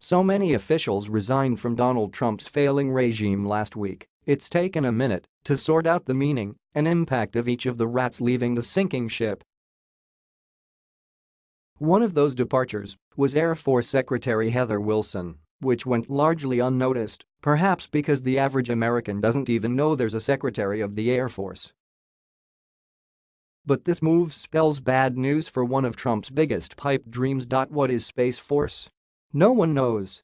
So many officials resigned from Donald Trump's failing regime last week, it's taken a minute to sort out the meaning and impact of each of the rats leaving the sinking ship. One of those departures was Air Force Secretary Heather Wilson, which went largely unnoticed, perhaps because the average American doesn't even know there's a Secretary of the Air Force. But this move spells bad news for one of Trump's biggest pipe dreams. What is Space Force? No one knows.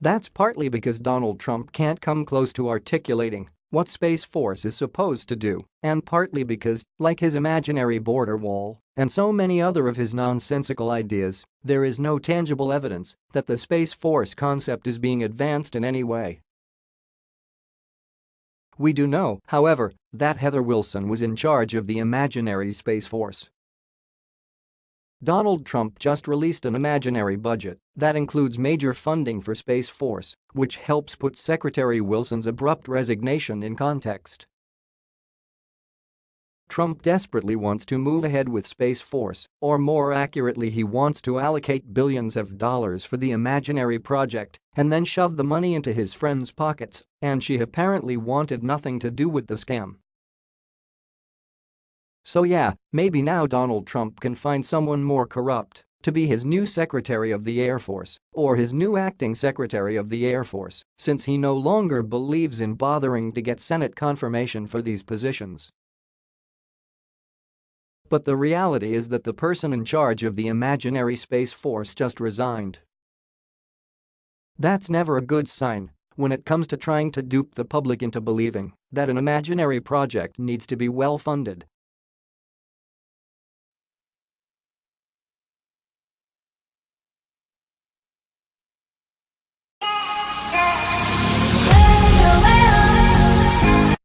That's partly because Donald Trump can't come close to articulating what Space Force is supposed to do, and partly because, like his imaginary border wall and so many other of his nonsensical ideas, there is no tangible evidence that the Space Force concept is being advanced in any way. We do know, however, that Heather Wilson was in charge of the imaginary Space Force Donald Trump just released an imaginary budget that includes major funding for Space Force, which helps put Secretary Wilson's abrupt resignation in context. Trump desperately wants to move ahead with Space Force, or more accurately he wants to allocate billions of dollars for the imaginary project and then shove the money into his friends' pockets, and she apparently wanted nothing to do with the scam. So yeah, maybe now Donald Trump can find someone more corrupt to be his new Secretary of the Air Force or his new acting Secretary of the Air Force since he no longer believes in bothering to get Senate confirmation for these positions. But the reality is that the person in charge of the imaginary Space Force just resigned. That's never a good sign when it comes to trying to dupe the public into believing that an imaginary project needs to be well funded